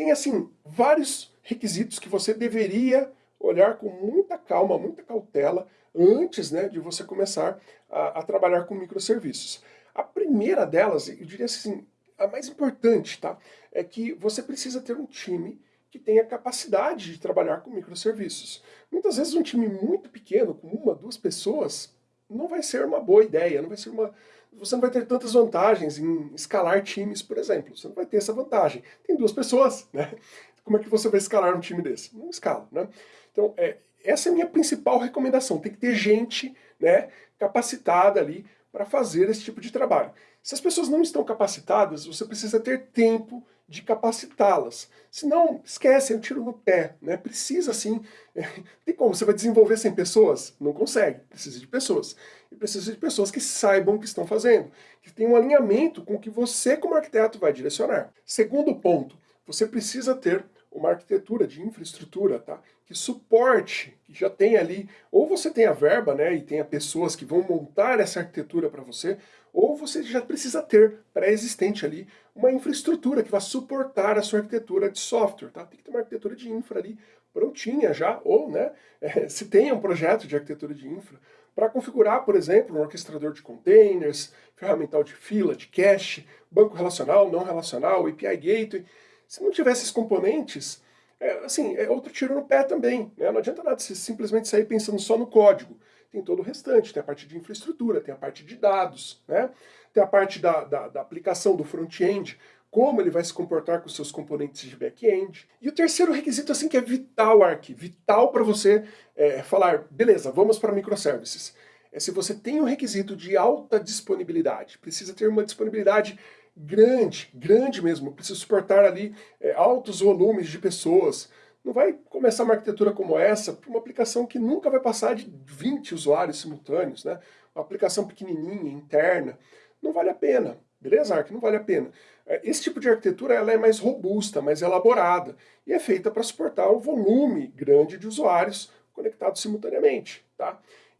tem, assim, vários requisitos que você deveria olhar com muita calma, muita cautela, antes né, de você começar a, a trabalhar com microserviços. A primeira delas, eu diria assim, a mais importante, tá? É que você precisa ter um time que tenha capacidade de trabalhar com microserviços. Muitas vezes um time muito pequeno, com uma, duas pessoas, não vai ser uma boa ideia, não vai ser uma... Você não vai ter tantas vantagens em escalar times, por exemplo. Você não vai ter essa vantagem. Tem duas pessoas, né? Como é que você vai escalar um time desse? Não escala, né? Então, é, essa é a minha principal recomendação. Tem que ter gente né, capacitada ali para fazer esse tipo de trabalho. Se as pessoas não estão capacitadas, você precisa ter tempo de capacitá-las. Senão, esquece, é um tiro no pé. Né? Precisa sim. Tem como? Você vai desenvolver sem pessoas? Não consegue. Precisa de pessoas. E precisa de pessoas que saibam o que estão fazendo. Que tenham um alinhamento com o que você, como arquiteto, vai direcionar. Segundo ponto, você precisa ter uma arquitetura de infraestrutura, tá? Que suporte, que já tem ali, ou você tem a verba, né, e tenha pessoas que vão montar essa arquitetura para você, ou você já precisa ter pré-existente ali uma infraestrutura que vai suportar a sua arquitetura de software, tá? Tem que ter uma arquitetura de infra ali prontinha já, ou, né, é, se tem um projeto de arquitetura de infra, para configurar, por exemplo, um orquestrador de containers, ferramental de fila, de cache, banco relacional, não relacional, API Gateway, se não tivesse esses componentes, é, assim, é outro tiro no pé também. Né? Não adianta nada você simplesmente sair pensando só no código. Tem todo o restante, tem a parte de infraestrutura, tem a parte de dados, né? tem a parte da, da, da aplicação do front-end, como ele vai se comportar com seus componentes de back-end. E o terceiro requisito assim que é vital, Ark, vital para você é, falar, beleza, vamos para microservices. É se você tem um requisito de alta disponibilidade, precisa ter uma disponibilidade grande, grande mesmo, precisa suportar ali é, altos volumes de pessoas. Não vai começar uma arquitetura como essa para uma aplicação que nunca vai passar de 20 usuários simultâneos, né? Uma aplicação pequenininha, interna. Não vale a pena, beleza, Ark? Não vale a pena. É, esse tipo de arquitetura ela é mais robusta, mais elaborada e é feita para suportar um volume grande de usuários conectados simultaneamente?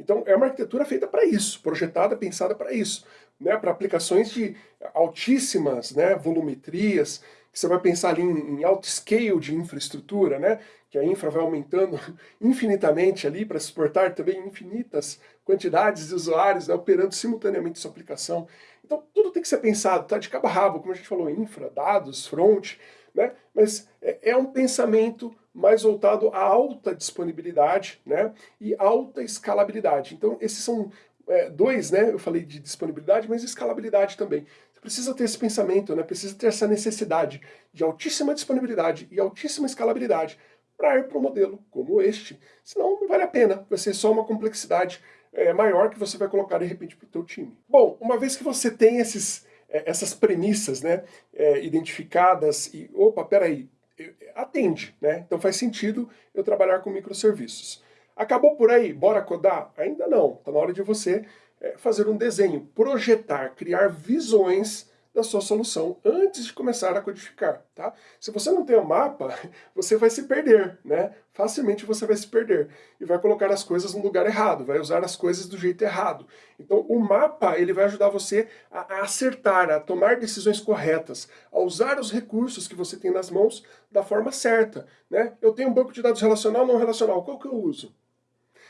Então é uma arquitetura feita para isso, projetada, pensada para isso né, para aplicações de altíssimas né, volumetrias, que você vai pensar ali em, em alto scale de infraestrutura, né, que a infra vai aumentando infinitamente ali para suportar também infinitas quantidades de usuários né, operando simultaneamente sua aplicação. Então tudo tem que ser pensado, tá? De cabo a rabo, como a gente falou, infra, dados, front, né, mas é, é um pensamento mais voltado à alta disponibilidade né, e alta escalabilidade. Então esses são é, dois, né, eu falei de disponibilidade, mas escalabilidade também. Você precisa ter esse pensamento, né, precisa ter essa necessidade de altíssima disponibilidade e altíssima escalabilidade para ir para um modelo como este. Senão não vale a pena, vai ser só uma complexidade é, maior que você vai colocar de repente para o teu time. Bom, uma vez que você tem esses, é, essas premissas né, é, identificadas e, opa, peraí, atende, né? Então faz sentido eu trabalhar com microserviços. Acabou por aí? Bora codar? Ainda não. Está na hora de você é, fazer um desenho, projetar, criar visões da sua solução antes de começar a codificar, tá? Se você não tem o um mapa, você vai se perder, né? Facilmente você vai se perder e vai colocar as coisas no lugar errado, vai usar as coisas do jeito errado. Então o mapa, ele vai ajudar você a, acertar, a tomar decisões corretas, a usar os recursos que você tem nas mãos da forma certa, né? Eu tenho um banco de dados relacional não relacional, qual que eu uso?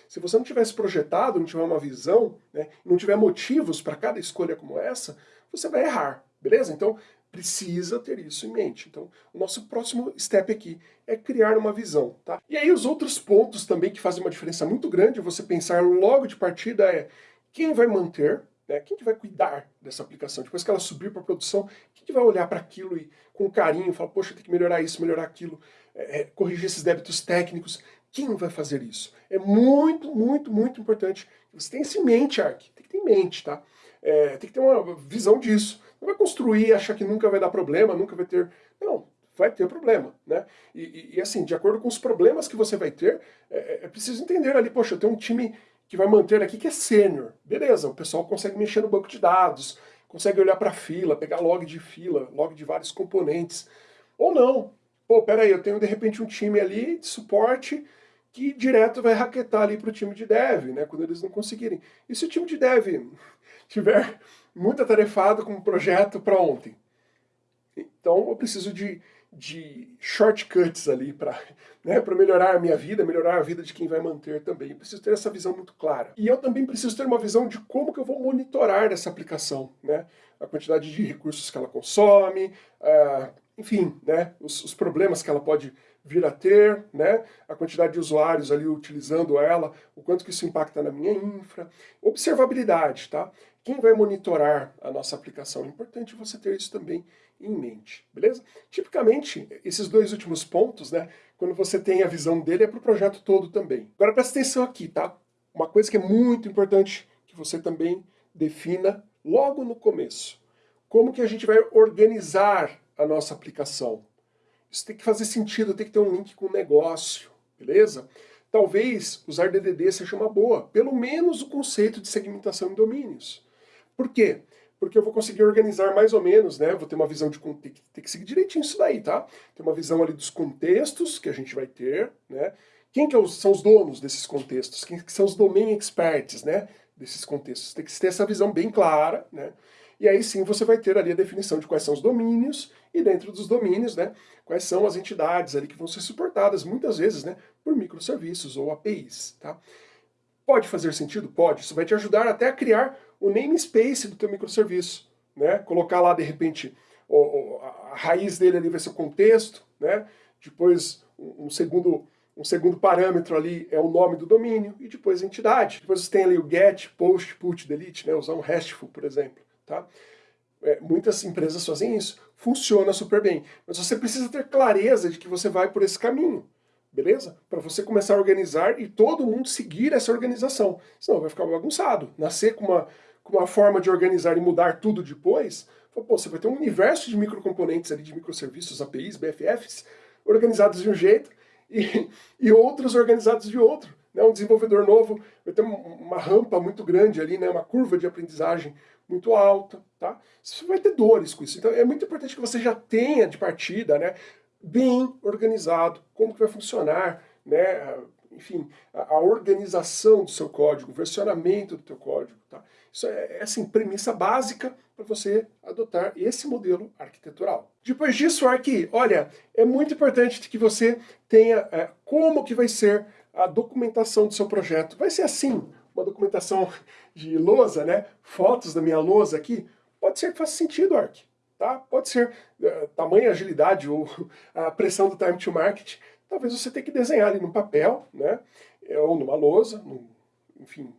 Se você não tivesse projetado, não tiver uma visão, né, não tiver motivos para cada escolha como essa, você vai errar, beleza? Então, precisa ter isso em mente. Então, o nosso próximo step aqui é criar uma visão, tá? E aí os outros pontos também que fazem uma diferença muito grande, você pensar logo de partida é quem vai manter, né, quem que vai cuidar dessa aplicação? Depois que ela subir para produção, quem que vai olhar para aquilo e com carinho falar, poxa, tem que melhorar isso, melhorar aquilo, é, é corrigir esses débitos técnicos. Quem vai fazer isso? É muito, muito, muito importante você tenha isso em mente, Ark. Tem que ter em mente, tá? É, tem que ter uma visão disso. Não vai construir e achar que nunca vai dar problema, nunca vai ter... Não, vai ter problema, né? E, e, e assim, de acordo com os problemas que você vai ter, é, é, é preciso entender ali, poxa, eu tenho um time que vai manter aqui que é sênior. Beleza, o pessoal consegue mexer no banco de dados, consegue olhar para fila, pegar log de fila, log de vários componentes. Ou não. Pô, peraí, eu tenho de repente um time ali de suporte que direto vai raquetar ali para o time de dev, né, quando eles não conseguirem. E se o time de dev tiver muito atarefado com um projeto para ontem? Então eu preciso de, de shortcuts ali para né, melhorar a minha vida, melhorar a vida de quem vai manter também. Eu preciso ter essa visão muito clara. E eu também preciso ter uma visão de como que eu vou monitorar essa aplicação, né? A quantidade de recursos que ela consome, uh, enfim, né, os, os problemas que ela pode vir a ter, né, a quantidade de usuários ali utilizando ela, o quanto que isso impacta na minha infra. Observabilidade, tá? Quem vai monitorar a nossa aplicação? É importante você ter isso também em mente, beleza? Tipicamente, esses dois últimos pontos, né, quando você tem a visão dele, é para o projeto todo também. Agora presta atenção aqui, tá? Uma coisa que é muito importante que você também defina logo no começo. Como que a gente vai organizar a nossa aplicação? Isso tem que fazer sentido, tem que ter um link com o negócio, beleza? Talvez usar DDD seja uma boa, pelo menos o conceito de segmentação em domínios. Por quê? Porque eu vou conseguir organizar mais ou menos, né? Vou ter uma visão de... Tem que, tem que seguir direitinho isso daí, tá? Ter uma visão ali dos contextos que a gente vai ter, né? Quem que é são os donos desses contextos? Quem que são os domain experts, né? Desses contextos. Tem que ter essa visão bem clara, né? E aí sim você vai ter ali a definição de quais são os domínios, e dentro dos domínios, né, quais são as entidades ali que vão ser suportadas, muitas vezes, né, por microserviços ou APIs, tá? Pode fazer sentido? Pode. Isso vai te ajudar até a criar o namespace do teu microserviço, né? Colocar lá, de repente, o, a raiz dele ali vai ser o contexto, né? Depois, um segundo, um segundo parâmetro ali é o nome do domínio, e depois a entidade. Depois você tem ali o get, post, put, delete, né? Usar um RESTful, por exemplo, tá? É, muitas empresas fazem isso, funciona super bem. Mas você precisa ter clareza de que você vai por esse caminho, beleza? Para você começar a organizar e todo mundo seguir essa organização. Senão vai ficar bagunçado. Nascer com uma, com uma forma de organizar e mudar tudo depois, pô, você vai ter um universo de microcomponentes ali, de microserviços, APIs, BFFs, organizados de um jeito e, e outros organizados de outro. Né? Um desenvolvedor novo vai ter uma rampa muito grande ali, né? uma curva de aprendizagem muito alta, tá? Você vai ter dores com isso. Então é muito importante que você já tenha de partida, né, bem organizado, como que vai funcionar, né, enfim, a, a organização do seu código, o versionamento do teu código, tá? Isso é, é assim, premissa básica para você adotar esse modelo arquitetural. Depois disso, aqui, olha, é muito importante que você tenha é, como que vai ser a documentação do seu projeto. Vai ser assim, uma documentação de lousa, né? Fotos da minha lousa aqui, pode ser que faça sentido, Arc. Tá? Pode ser uh, tamanho, agilidade ou a pressão do time to market. Talvez você tenha que desenhar ali no papel, né? É, ou numa lousa, num, enfim,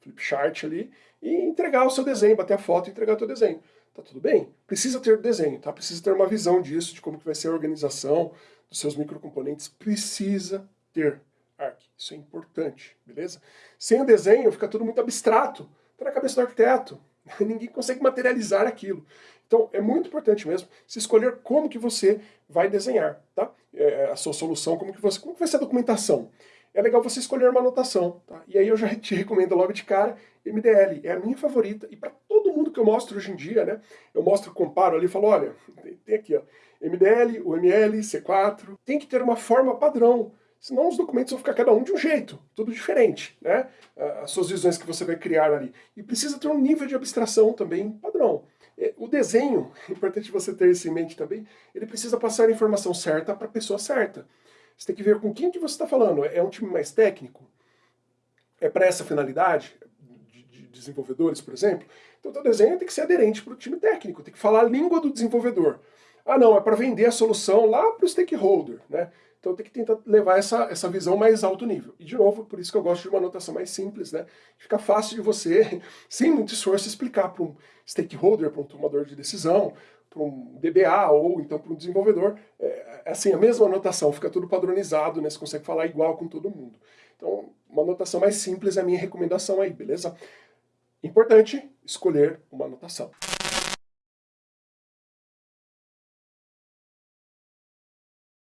flip chart ali, e entregar o seu desenho, bater a foto e entregar o seu desenho. Tá tudo bem? Precisa ter desenho, tá? Precisa ter uma visão disso, de como que vai ser a organização dos seus microcomponentes. Precisa ter. Arc. Isso é importante, beleza? Sem o desenho fica tudo muito abstrato, está na cabeça do arquiteto. Ninguém consegue materializar aquilo. Então é muito importante mesmo se escolher como que você vai desenhar, tá? É, a sua solução, como que você, como que vai ser a documentação. É legal você escolher uma anotação, tá? E aí eu já te recomendo logo de cara MDL, é a minha favorita, e para todo mundo que eu mostro hoje em dia, né? Eu mostro, comparo ali falo, olha, tem aqui, ó, MDL, UML, C4, tem que ter uma forma padrão Senão os documentos vão ficar cada um de um jeito, tudo diferente, né? As suas visões que você vai criar ali. E precisa ter um nível de abstração também padrão. É, o desenho, importante você ter isso em mente também, ele precisa passar a informação certa para a pessoa certa. Você tem que ver com quem que você está falando. É um time mais técnico? É para essa finalidade? De, de desenvolvedores, por exemplo? Então o desenho tem que ser aderente para o time técnico, tem que falar a língua do desenvolvedor. Ah não, é para vender a solução lá para o stakeholder, né? Então tem que tentar levar essa, essa visão mais alto nível. E de novo, por isso que eu gosto de uma anotação mais simples, né? Fica fácil de você, sem muito esforço, explicar para um stakeholder, para um tomador de decisão, para um DBA ou então para um desenvolvedor. É, é, assim, a mesma anotação, fica tudo padronizado, né? Você consegue falar igual com todo mundo. Então, uma anotação mais simples é a minha recomendação aí, beleza? Importante escolher uma anotação.